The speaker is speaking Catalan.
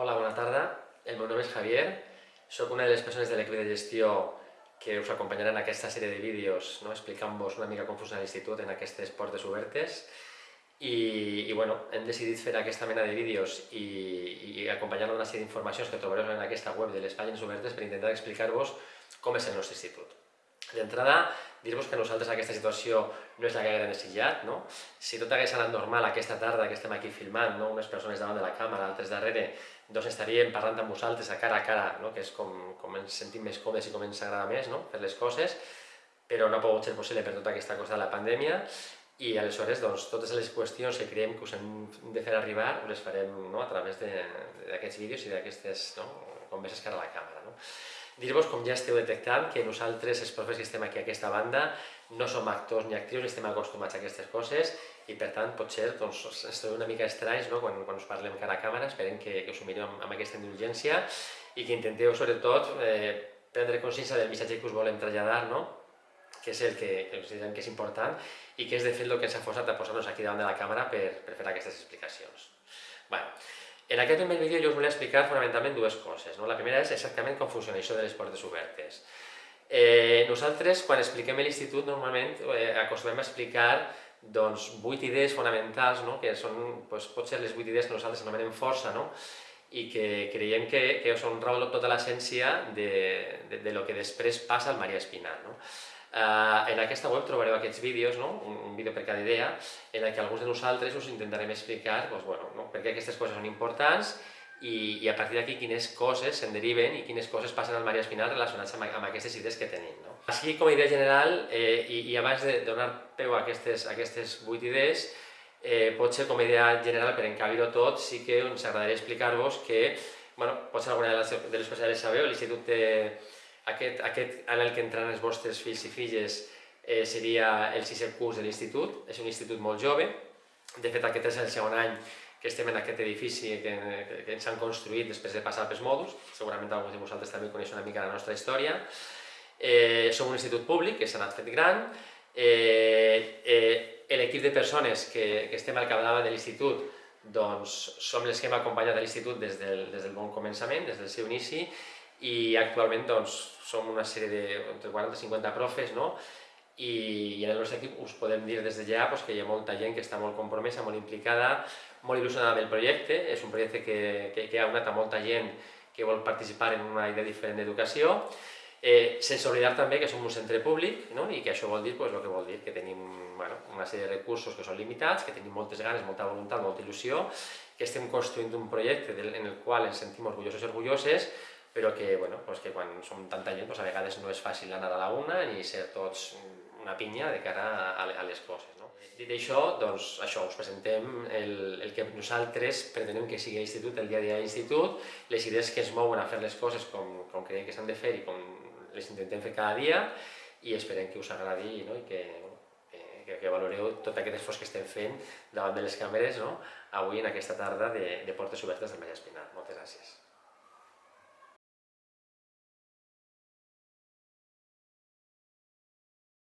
Hola, bona tarda. El meu nom és Javier. Soc una de les persones de l'equip de gestió que us acompanyarà en aquesta sèrie de vídeos no? explicant-vos una mica com funciona l'institut en aquestes portes obertes i, i bueno, hem decidit fer aquesta mena de vídeos i, i acompanyar una sèrie d'informacions que trobareu en aquesta web de les pàgines obertes per intentar explicar-vos com és el nostre institut. D'entrada, dir-vos que nosaltres aquesta situació no és la que haguem desitjat, no? Si tot hagués anat normal aquesta tarda que estem aquí filmant, no? unes persones davant de la càmera, altres darrere, doncs estaríem parlant amb vosaltres a cara a cara, no? que és com, com ens sentim més còmodes i com ens agrada més no? fer les coses, però no ha pogut ser possible per tota aquesta cosa de la pandèmia i aleshores doncs, totes les qüestions que creiem que us hem de fer arribar les farem no? a través d'aquests vídeos i d'aquestes no? converses cara a la càmera. No? Dir-vos, com ja esteu detectant, que nosaltres, els profes que estem aquí a aquesta banda, no som actors ni actrius, ni estem acostumats a aquestes coses, i per tant, potser doncs, ens trobem una mica estranys no? quan, quan us parlem cara a càmera, esperem que, que us ho mireu amb, amb aquesta indulgència i que intenteu, sobretot, eh, prendre consciència del missatge que us volem traslladar, no? que és el que, que considerem que és important i que és de fet el que ens ha forçat a posar-nos aquí davant de la càmera per, per fer aquestes explicacions. Bueno, en aquest primer vídeo jo us volia explicar fonamentalment dues coses. No? La primera és exactament com funciona això de les portes obertes. Eh, nosaltres, quan expliquem l'institut, normalment eh, acostumem a explicar doncs, vuit idees fonamentals, no? que són, doncs, potser les vuit idees que nosaltres anomenem força, no? i que creiem que, que són raó tota l'essència de, de, de lo que després passa al Maria Espinal. No? Uh, en aquesta web trobareu aquests vídeos, no? un, un vídeo per cada idea, en què alguns de nosaltres us intentarem explicar doncs, bueno, no? per què aquestes coses són importants i, i a partir d'aquí quines coses se'n deriven i quines coses passen al Maria Espinal relacionats amb, amb aquestes idees que tenim. No? Així, com a idea general, eh, i, i abans de donar peu a aquestes, a aquestes vuit idees, eh, potser com a idea general, per encabir-ho tot, sí que ens agradaria explicar-vos que, bueno, potser alguna de les, de les coses ja les sabeu, l'Institut té aquest, aquest en el que entraran els vostres fills i filles eh, seria el sisè curs de l'institut, és un institut molt jove, de fet aquest és el segon any que estem en aquest edifici que, que, ens han construït després de passar pels mòduls, segurament alguns de vosaltres també coneixen una mica la nostra història. Eh, som un institut públic que s'ha anat fet gran, eh, eh, l'equip de persones que, que estem al capdavant de l'institut doncs som els que hem acompanyat l'institut des, del, des del bon començament, des del seu inici, i actualment doncs, som una sèrie de entre 40 i 50 profes, no? I, i en el nostre equip us podem dir des de ja pues, que hi ha molta gent que està molt compromesa, molt implicada, molt il·lusionada amb el projecte, és un projecte que, que, que ha unat a molta gent que vol participar en una idea diferent d'educació, eh, sense oblidar també que som un centre públic no? i que això vol dir pues, el que vol dir, que tenim bueno, una sèrie de recursos que són limitats, que tenim moltes ganes, molta voluntat, molta il·lusió, que estem construint un projecte en el qual ens sentim orgullosos i orgulloses, però que, bueno, pues que quan som tanta gent pues a vegades no és fàcil anar a la una ni ser tots una pinya de cara a, a les coses. No? Dit això, doncs això, us presentem el, el que nosaltres pretenem que sigui l'institut, el dia a dia l'institut, les idees que es mouen a fer les coses com, com creiem que s'han de fer i com les intentem fer cada dia i esperem que us agradi no? i que, que, que valoreu tot aquest esforç que estem fent davant de les càmeres no? avui en aquesta tarda de, de portes obertes del Maria Espinal. Moltes gràcies.